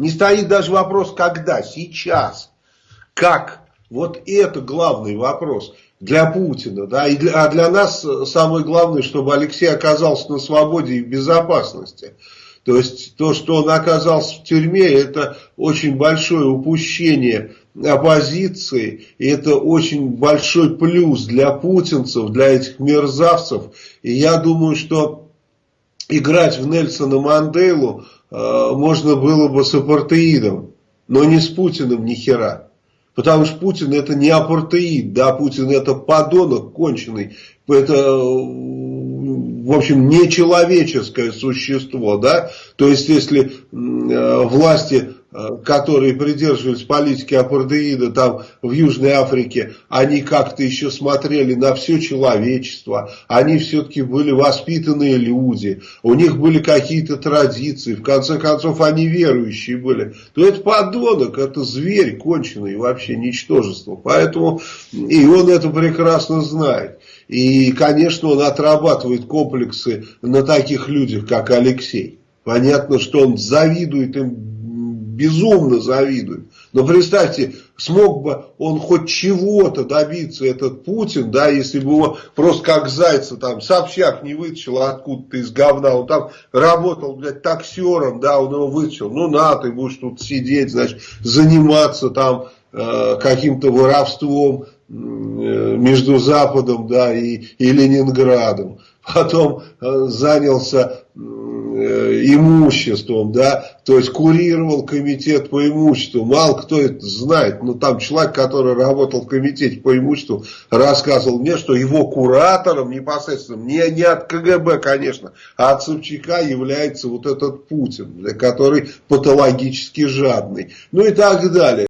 Не стоит даже вопрос, когда, сейчас, как. Вот это главный вопрос для Путина. Да? И для, а для нас самое главное, чтобы Алексей оказался на свободе и в безопасности. То есть то, что он оказался в тюрьме, это очень большое упущение оппозиции, и это очень большой плюс для путинцев, для этих мерзавцев. И я думаю, что играть в Нельсона Манделу э, можно было бы с апартеидом, но не с Путиным ни хера. Потому что Путин это не апартеид, да, Путин это подонок конченый, это в общем, нечеловеческое существо, да, то есть, если э, власти, э, которые придерживались политики апартеида там в Южной Африке, они как-то еще смотрели на все человечество, они все-таки были воспитанные люди, у них были какие-то традиции, в конце концов, они верующие были, то это подонок, это зверь конченый, вообще ничтожество, поэтому и он это прекрасно знает. И, конечно, он отрабатывает комплексы на таких людях, как Алексей. Понятно, что он завидует им, безумно завидует. Но представьте, смог бы он хоть чего-то добиться, этот Путин, да, если бы его просто как зайца там сообщак не вытащил откуда-то из говна, он там работал, блядь, таксером, да, он его вытащил, ну на, ты будешь тут сидеть, значит, заниматься там э, каким-то воровством, между Западом да, и, и Ленинградом. Потом э, занялся э, имуществом, да, то есть курировал комитет по имуществу. Мало кто это знает, но там человек, который работал в комитете по имуществу, рассказывал мне, что его куратором непосредственно, не, не от КГБ, конечно, а от Собчака является вот этот Путин, который патологически жадный. Ну и так далее.